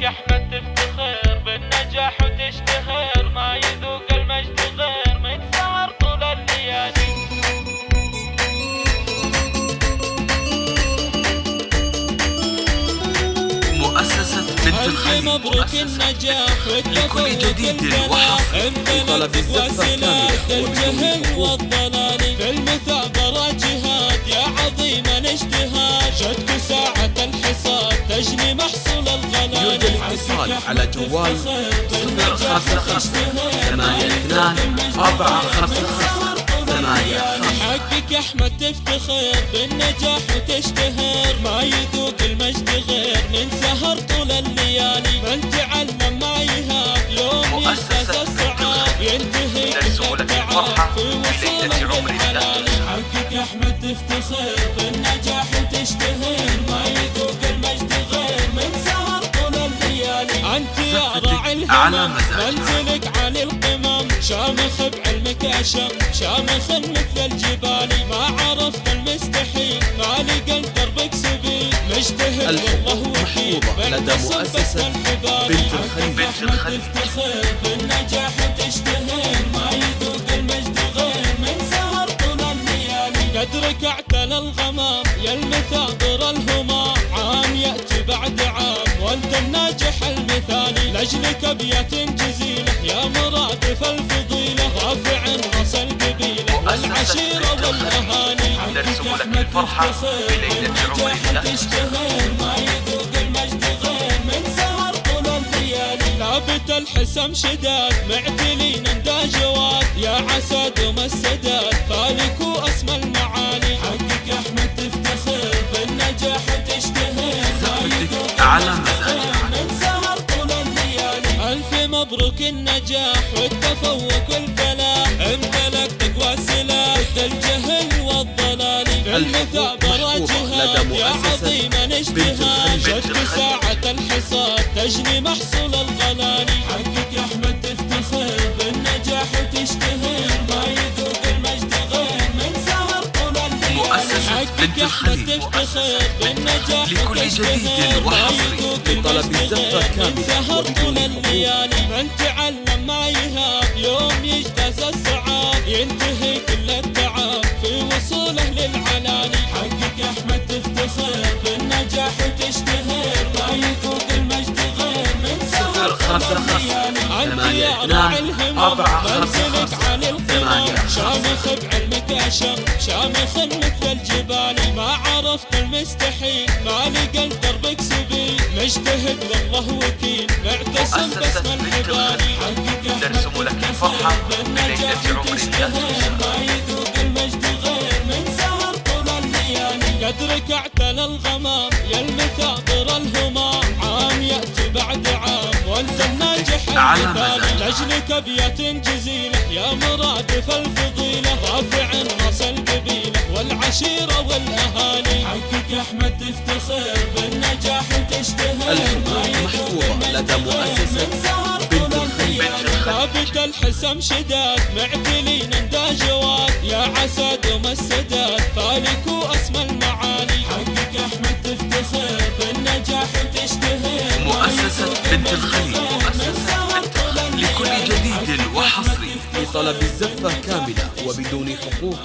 يا أحمد تفتخر بالنجاح وتشتهر. ما يذوق المجد غير من سهر طول الليالي. مؤسسة بنت الخليل مبروك النجاح؟ لكل جديد وحصري امتلأت وسلاد الجهل والضلال. محصول الغلال يرجى الاتصال على جوال صفر خمسة خمسة ثمانية اثنان أربعة خمسة خمسة ثمانية حقك يا أحمد تفتخر بالنجاح وتشتهر. ما يذوق المجد غير من سهر طول الليالي. من تعلم ما يهاب يوم ينتهز الصعاب ينتهي مزاج. منزلك عالي القمم. شامخ بعلمك أشم. شامخ مثل الجبال. ما عرفت المستحيل. ما لقى دربك سبيل مجتهد والله محفوظة. لدى مؤسسة بنت الخليل. بنت الخليل. تفتخر بالنجاح وتشتهر لاجلك ابيات جزيلة يا مرادف الفضيلة رافع رأس القبيلة والعشيرة والأهالي. لك أحمد الفرحة تفتخر في ليلة عمر بالنجاح الله. تشتهر ما يذوق المجد غير. من سهر طول الليالي لابت الحسم شداد. معتلين جواد يا عساد وما السداد. فالك واسمى المعالي. حقك يا أحمد تفتخر بالنجاح وتشتهر ما النجاح والتفوق والفلاح امتلك تقوى سلاح الجهل والضلال المثابرة جهاد يا عظيم الاجتهاد. شد ساعة الحصاد تجني محصول لكل جديد وحصري المجد الزفة كاملة سهر وبدون طول حقوق. الليالي من تعلم ما يهاب يوم يجتاز الصعاب ينتهي كل التعب في وصوله للعلالي حقك يا أحمد تفتخر بالنجاح وتشتهر. ما يذوق المجد غير من سهر خمسة خمسة. ثمانية اثنان. أربعة خمسة خمسة. ثمانية. شامخ بعلمك أشم شامخ مثل الجبال ما عرفت المستحيل ما لقى دربك سبيل مجتهد والله وكيل معتصم باسم الحبال حقك يا نرسم أحمد لك تفتخر الفرحة في بالنجاح ليلة عمر وتشتهر ما يذوق المجد غير. من سهر طول الليالي قدرك اعتلى الغمام يا المثابر الهمام. عام يأتي بعد عام وانت الناجح المثالي مزاج. لاجلك ابيات جزيلة يا مرادف القبيله والعشيره والأهالي حقك يا أحمد تفتخر بالنجاح وتشتهر ما يذوق محفوظة لدى مؤسسة بنت. الليالي. ثابت الحسم شداد معتلين اندا جواد يا عساد وما السداد فالك وأسمى المعالي حقك يا أحمد تفتخر بالنجاح وتشتهر ما مؤسسة بنت طول لكل. جديد وحصري أحمد لطلب الزفة كاملة وبدون حقوق